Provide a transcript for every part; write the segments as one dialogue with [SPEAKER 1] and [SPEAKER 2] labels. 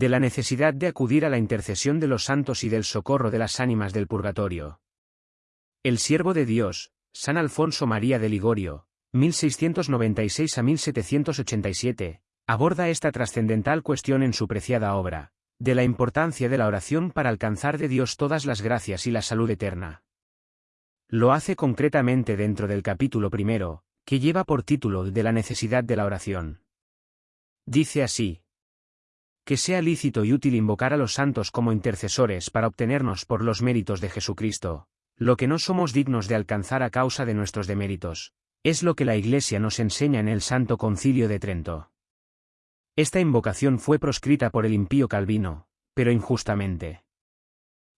[SPEAKER 1] de la necesidad de acudir a la intercesión de los santos y del socorro de las ánimas del purgatorio. El siervo de Dios, San Alfonso María de Ligorio, 1696 a 1787, aborda esta trascendental cuestión en su preciada obra, de la importancia de la oración para alcanzar de Dios todas las gracias y la salud eterna. Lo hace concretamente dentro del capítulo primero, que lleva por título de la necesidad de la oración. Dice así, que sea lícito y útil invocar a los santos como intercesores para obtenernos por los méritos de Jesucristo, lo que no somos dignos de alcanzar a causa de nuestros deméritos, es lo que la Iglesia nos enseña en el Santo Concilio de Trento. Esta invocación fue proscrita por el impío Calvino, pero injustamente.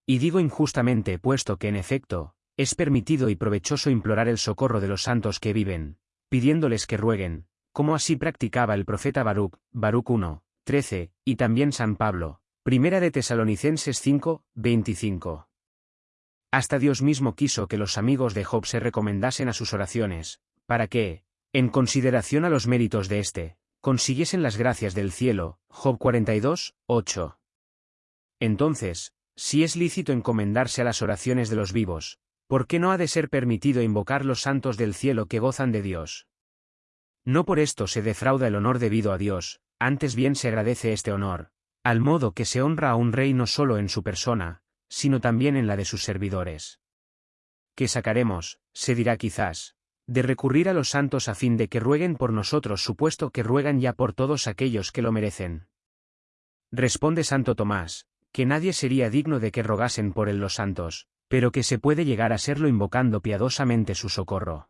[SPEAKER 1] Y digo injustamente puesto que en efecto, es permitido y provechoso implorar el socorro de los santos que viven, pidiéndoles que rueguen, como así practicaba el profeta Baruch, Baruch 1, 13, y también San Pablo, Primera de Tesalonicenses 5, 25. Hasta Dios mismo quiso que los amigos de Job se recomendasen a sus oraciones, para que, en consideración a los méritos de éste, consiguiesen las gracias del cielo. Job 42, 8. Entonces, si es lícito encomendarse a las oraciones de los vivos, ¿por qué no ha de ser permitido invocar los santos del cielo que gozan de Dios? No por esto se defrauda el honor debido a Dios, antes bien se agradece este honor, al modo que se honra a un rey no solo en su persona, sino también en la de sus servidores. ¿Qué sacaremos, se dirá quizás, de recurrir a los santos a fin de que rueguen por nosotros supuesto que ruegan ya por todos aquellos que lo merecen? Responde Santo Tomás, que nadie sería digno de que rogasen por él los santos, pero que se puede llegar a serlo invocando piadosamente su socorro.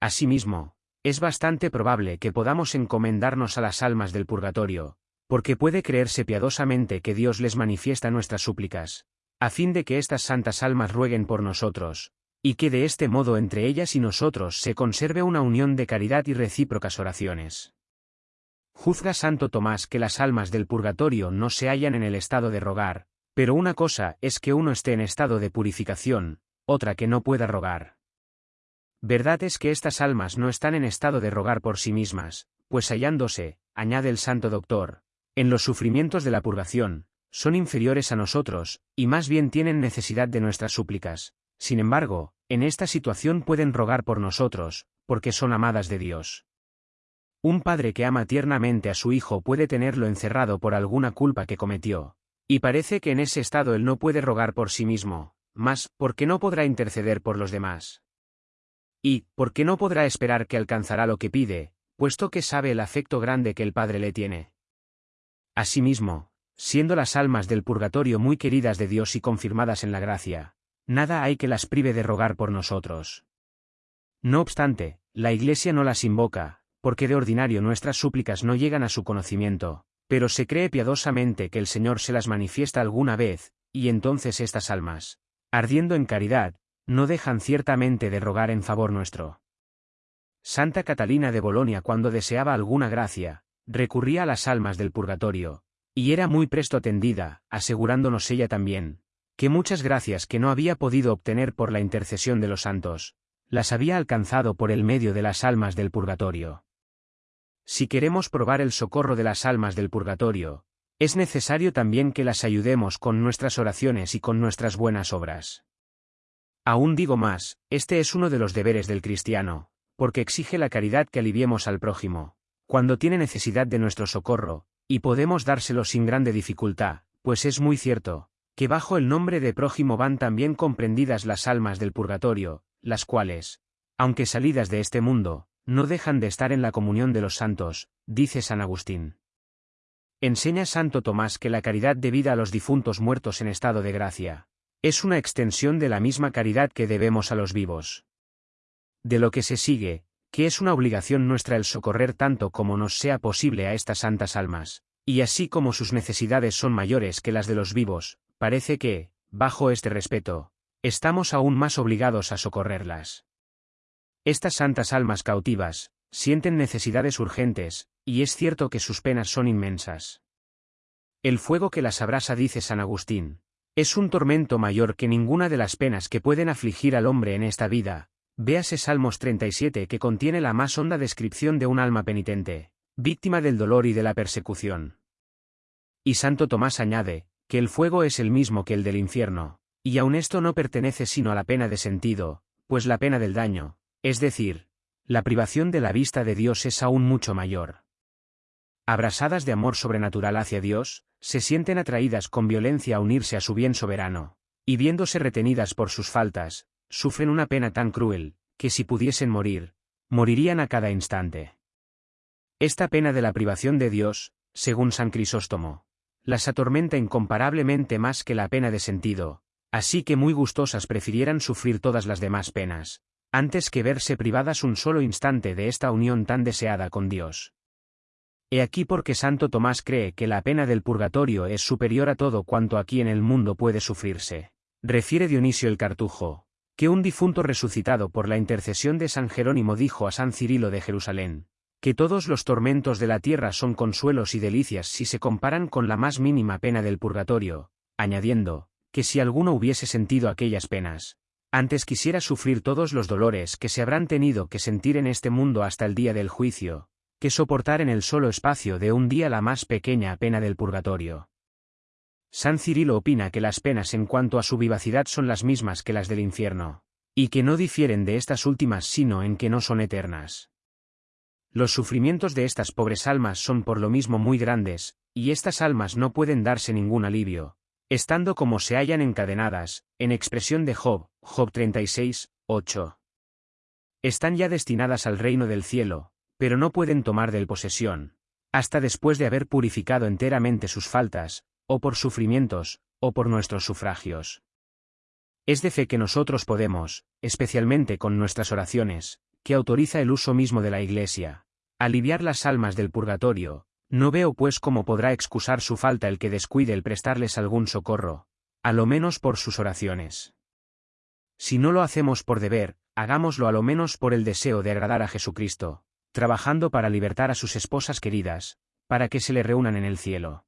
[SPEAKER 1] Asimismo, es bastante probable que podamos encomendarnos a las almas del purgatorio, porque puede creerse piadosamente que Dios les manifiesta nuestras súplicas, a fin de que estas santas almas rueguen por nosotros, y que de este modo entre ellas y nosotros se conserve una unión de caridad y recíprocas oraciones. Juzga Santo Tomás que las almas del purgatorio no se hallan en el estado de rogar, pero una cosa es que uno esté en estado de purificación, otra que no pueda rogar. Verdad es que estas almas no están en estado de rogar por sí mismas, pues hallándose, añade el santo doctor, en los sufrimientos de la purgación, son inferiores a nosotros, y más bien tienen necesidad de nuestras súplicas. Sin embargo, en esta situación pueden rogar por nosotros, porque son amadas de Dios. Un padre que ama tiernamente a su hijo puede tenerlo encerrado por alguna culpa que cometió, y parece que en ese estado él no puede rogar por sí mismo, más, porque no podrá interceder por los demás. Y, ¿por qué no podrá esperar que alcanzará lo que pide, puesto que sabe el afecto grande que el Padre le tiene? Asimismo, siendo las almas del purgatorio muy queridas de Dios y confirmadas en la gracia, nada hay que las prive de rogar por nosotros. No obstante, la Iglesia no las invoca, porque de ordinario nuestras súplicas no llegan a su conocimiento, pero se cree piadosamente que el Señor se las manifiesta alguna vez, y entonces estas almas, ardiendo en caridad, no dejan ciertamente de rogar en favor nuestro. Santa Catalina de Bolonia cuando deseaba alguna gracia, recurría a las almas del purgatorio, y era muy presto atendida, asegurándonos ella también, que muchas gracias que no había podido obtener por la intercesión de los santos, las había alcanzado por el medio de las almas del purgatorio. Si queremos probar el socorro de las almas del purgatorio, es necesario también que las ayudemos con nuestras oraciones y con nuestras buenas obras. Aún digo más, este es uno de los deberes del cristiano, porque exige la caridad que aliviemos al prójimo, cuando tiene necesidad de nuestro socorro, y podemos dárselo sin grande dificultad, pues es muy cierto, que bajo el nombre de prójimo van también comprendidas las almas del purgatorio, las cuales, aunque salidas de este mundo, no dejan de estar en la comunión de los santos, dice San Agustín. Enseña Santo Tomás que la caridad debida a los difuntos muertos en estado de gracia, es una extensión de la misma caridad que debemos a los vivos. De lo que se sigue, que es una obligación nuestra el socorrer tanto como nos sea posible a estas santas almas, y así como sus necesidades son mayores que las de los vivos, parece que, bajo este respeto, estamos aún más obligados a socorrerlas. Estas santas almas cautivas, sienten necesidades urgentes, y es cierto que sus penas son inmensas. El fuego que las abrasa, dice San Agustín, es un tormento mayor que ninguna de las penas que pueden afligir al hombre en esta vida. Véase Salmos 37 que contiene la más honda descripción de un alma penitente, víctima del dolor y de la persecución. Y Santo Tomás añade, que el fuego es el mismo que el del infierno, y aun esto no pertenece sino a la pena de sentido, pues la pena del daño, es decir, la privación de la vista de Dios es aún mucho mayor. Abrasadas de amor sobrenatural hacia Dios, se sienten atraídas con violencia a unirse a su bien soberano, y viéndose retenidas por sus faltas, sufren una pena tan cruel, que si pudiesen morir, morirían a cada instante. Esta pena de la privación de Dios, según San Crisóstomo, las atormenta incomparablemente más que la pena de sentido, así que muy gustosas prefirieran sufrir todas las demás penas, antes que verse privadas un solo instante de esta unión tan deseada con Dios. He aquí porque Santo Tomás cree que la pena del purgatorio es superior a todo cuanto aquí en el mundo puede sufrirse. Refiere Dionisio el Cartujo, que un difunto resucitado por la intercesión de San Jerónimo dijo a San Cirilo de Jerusalén, que todos los tormentos de la tierra son consuelos y delicias si se comparan con la más mínima pena del purgatorio, añadiendo, que si alguno hubiese sentido aquellas penas, antes quisiera sufrir todos los dolores que se habrán tenido que sentir en este mundo hasta el día del juicio, que soportar en el solo espacio de un día la más pequeña pena del purgatorio. San Cirilo opina que las penas en cuanto a su vivacidad son las mismas que las del infierno, y que no difieren de estas últimas sino en que no son eternas. Los sufrimientos de estas pobres almas son por lo mismo muy grandes, y estas almas no pueden darse ningún alivio, estando como se hallan encadenadas, en expresión de Job, Job 36, 8. Están ya destinadas al reino del cielo, pero no pueden tomar del posesión, hasta después de haber purificado enteramente sus faltas, o por sufrimientos, o por nuestros sufragios. Es de fe que nosotros podemos, especialmente con nuestras oraciones, que autoriza el uso mismo de la Iglesia, aliviar las almas del purgatorio, no veo pues cómo podrá excusar su falta el que descuide el prestarles algún socorro, a lo menos por sus oraciones. Si no lo hacemos por deber, hagámoslo a lo menos por el deseo de agradar a Jesucristo, trabajando para libertar a sus esposas queridas, para que se le reúnan en el cielo.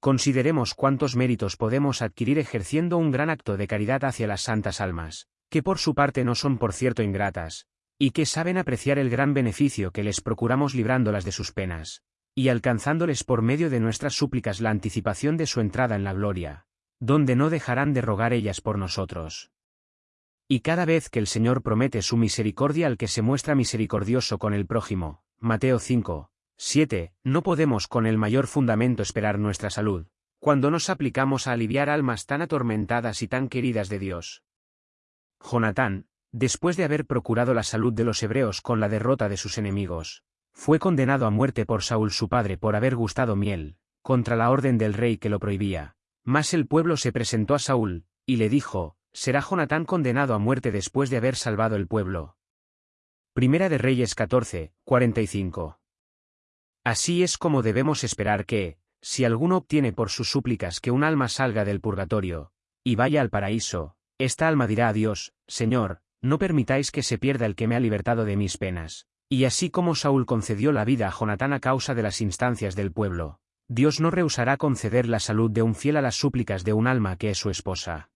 [SPEAKER 1] Consideremos cuántos méritos podemos adquirir ejerciendo un gran acto de caridad hacia las santas almas, que por su parte no son por cierto ingratas, y que saben apreciar el gran beneficio que les procuramos librándolas de sus penas, y alcanzándoles por medio de nuestras súplicas la anticipación de su entrada en la gloria, donde no dejarán de rogar ellas por nosotros. Y cada vez que el Señor promete su misericordia al que se muestra misericordioso con el prójimo, Mateo 5, 7. No podemos con el mayor fundamento esperar nuestra salud, cuando nos aplicamos a aliviar almas tan atormentadas y tan queridas de Dios. Jonatán, después de haber procurado la salud de los hebreos con la derrota de sus enemigos, fue condenado a muerte por Saúl su padre por haber gustado miel, contra la orden del rey que lo prohibía. Mas el pueblo se presentó a Saúl, y le dijo, será Jonatán condenado a muerte después de haber salvado el pueblo. Primera de Reyes 14, 45. Así es como debemos esperar que, si alguno obtiene por sus súplicas que un alma salga del purgatorio, y vaya al paraíso, esta alma dirá a Dios, Señor, no permitáis que se pierda el que me ha libertado de mis penas. Y así como Saúl concedió la vida a Jonatán a causa de las instancias del pueblo, Dios no rehusará conceder la salud de un fiel a las súplicas de un alma que es su esposa.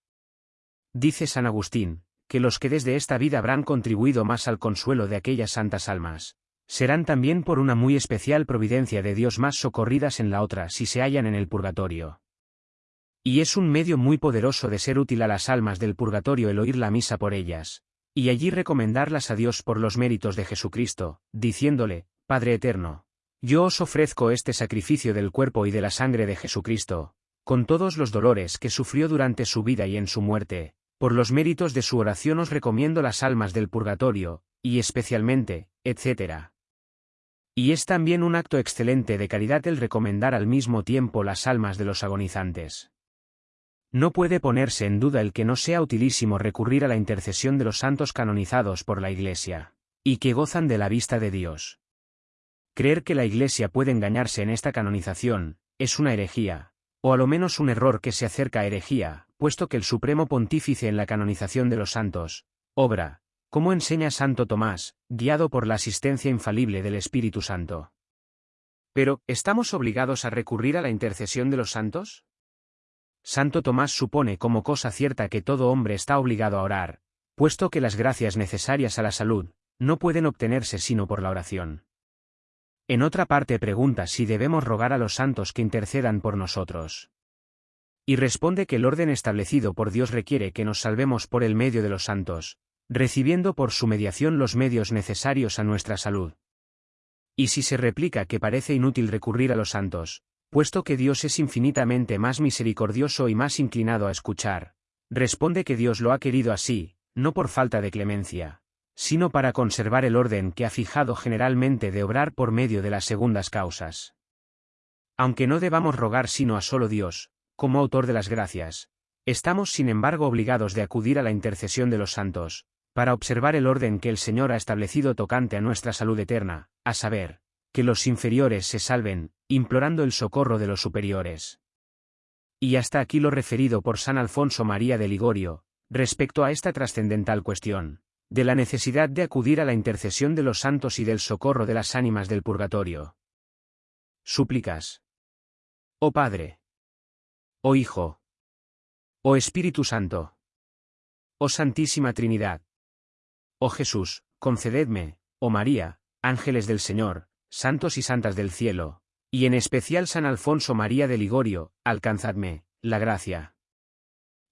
[SPEAKER 1] Dice San Agustín, que los que desde esta vida habrán contribuido más al consuelo de aquellas santas almas, serán también por una muy especial providencia de Dios más socorridas en la otra si se hallan en el purgatorio. Y es un medio muy poderoso de ser útil a las almas del purgatorio el oír la misa por ellas, y allí recomendarlas a Dios por los méritos de Jesucristo, diciéndole, Padre Eterno, yo os ofrezco este sacrificio del cuerpo y de la sangre de Jesucristo, con todos los dolores que sufrió durante su vida y en su muerte, por los méritos de su oración os recomiendo las almas del purgatorio, y especialmente, etc. Y es también un acto excelente de caridad el recomendar al mismo tiempo las almas de los agonizantes. No puede ponerse en duda el que no sea utilísimo recurrir a la intercesión de los santos canonizados por la Iglesia, y que gozan de la vista de Dios. Creer que la Iglesia puede engañarse en esta canonización, es una herejía, o a lo menos un error que se acerca a herejía, puesto que el Supremo Pontífice en la canonización de los santos, obra, como enseña Santo Tomás, guiado por la asistencia infalible del Espíritu Santo. Pero, ¿estamos obligados a recurrir a la intercesión de los santos? Santo Tomás supone como cosa cierta que todo hombre está obligado a orar, puesto que las gracias necesarias a la salud, no pueden obtenerse sino por la oración. En otra parte pregunta si debemos rogar a los santos que intercedan por nosotros. Y responde que el orden establecido por Dios requiere que nos salvemos por el medio de los santos, recibiendo por su mediación los medios necesarios a nuestra salud. Y si se replica que parece inútil recurrir a los santos, puesto que Dios es infinitamente más misericordioso y más inclinado a escuchar, responde que Dios lo ha querido así, no por falta de clemencia, sino para conservar el orden que ha fijado generalmente de obrar por medio de las segundas causas. Aunque no debamos rogar sino a solo Dios, como autor de las gracias, estamos sin embargo obligados de acudir a la intercesión de los santos, para observar el orden que el Señor ha establecido tocante a nuestra salud eterna, a saber, que los inferiores se salven, implorando el socorro de los superiores. Y hasta aquí lo referido por San Alfonso María de Ligorio, respecto a esta trascendental cuestión, de la necesidad de acudir a la intercesión de los santos y del socorro de las ánimas del purgatorio. Súplicas. Oh Padre, oh Hijo, oh Espíritu Santo, oh Santísima Trinidad, oh Jesús, concededme, oh María, ángeles del Señor, santos y santas del cielo, y en especial San Alfonso María de Ligorio, alcanzadme, la gracia.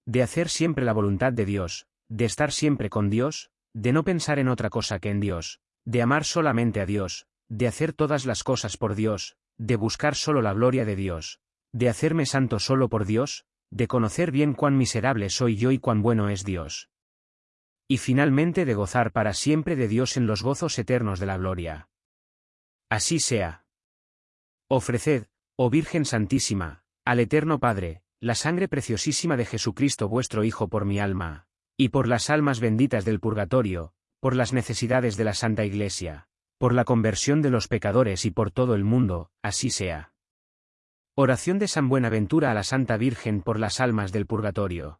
[SPEAKER 1] De hacer siempre la voluntad de Dios, de estar siempre con Dios, de no pensar en otra cosa que en Dios, de amar solamente a Dios, de hacer todas las cosas por Dios, de buscar solo la gloria de Dios, de hacerme santo solo por Dios, de conocer bien cuán miserable soy yo y cuán bueno es Dios. Y finalmente de gozar para siempre de Dios en los gozos eternos de la gloria. Así sea. Ofreced, oh Virgen Santísima, al Eterno Padre, la sangre preciosísima de Jesucristo vuestro Hijo por mi alma, y por las almas benditas del purgatorio, por las necesidades de la Santa Iglesia, por la conversión de los pecadores y por todo el mundo, así sea. Oración de San Buenaventura a la Santa Virgen por las almas del purgatorio.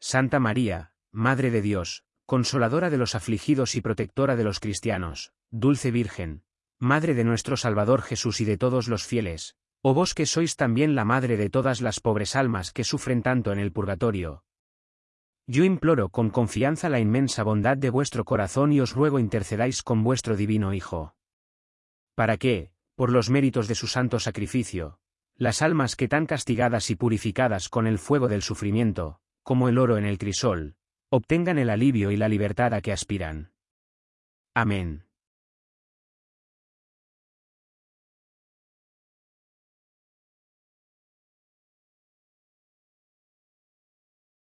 [SPEAKER 1] Santa María, Madre de Dios, consoladora de los afligidos y protectora de los cristianos, dulce Virgen, Madre de nuestro Salvador Jesús y de todos los fieles, o vos que sois también la Madre de todas las pobres almas que sufren tanto en el purgatorio. Yo imploro con confianza la inmensa bondad de vuestro corazón y os ruego intercedáis con vuestro divino Hijo. Para que, por los méritos de su santo sacrificio, las almas que tan castigadas y purificadas con el fuego del sufrimiento, como el oro en el crisol, obtengan el alivio y la libertad a que aspiran. Amén.